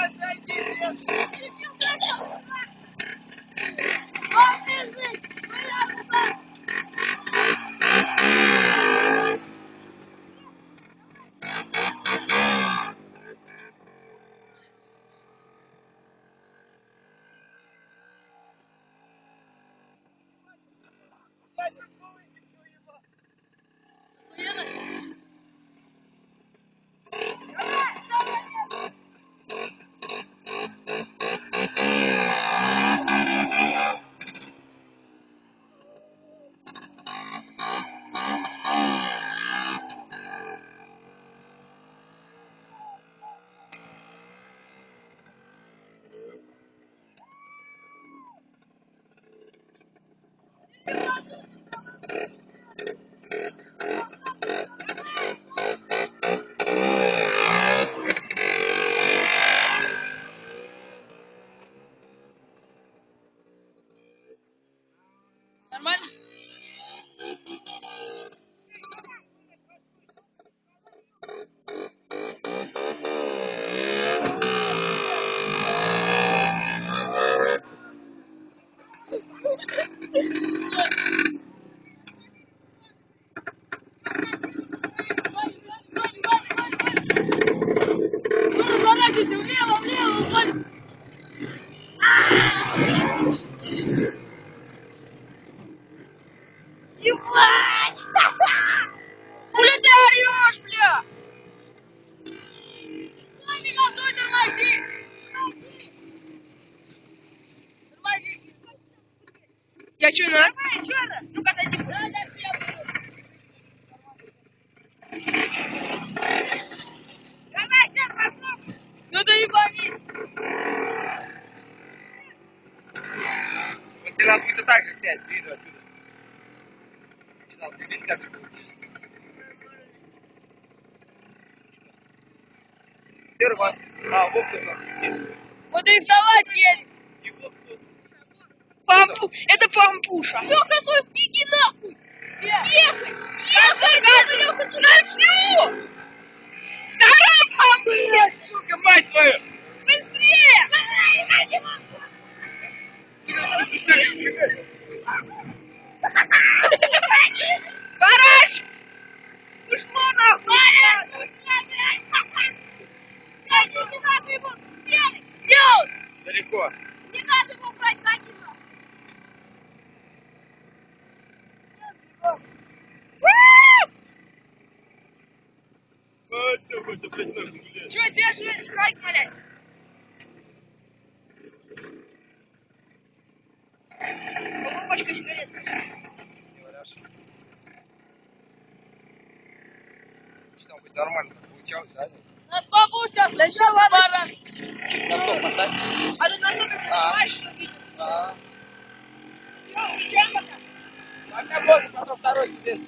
Нормально? Я что, на? Давай, еще раз. Ну-ка, зайди. Да, да, все. Давай, сейчас попробуй. Ну да ебани. Вот тебе надо будет так же снять с виду отсюда. Не знал, ты видишь, как это получилось? Серва. А, вот кто Вот и вставать еле. И вот кто. Пампу... Это пампуша. Леха, свой, иди нахуй. Ехай! Ехай, Леха, на всю! Тарапа, блядь! Сука, мать твою! Быстрее! Гараж! Ушло нахуй! Не надо его, делай. Далеко. Не надо его брать, накину. Это, блядь, нахуй, блядь. Чего держишь, райк, молясь? Пачка сигарет. Не валяшь. Что хоть нормально получалось, да? На слабу сейчас. Да что, ладно. На стоп поставь. А тут на стопе снимаешь, что видишь? А. Ну, ничего пока. Пока, босс, потом второй тебе.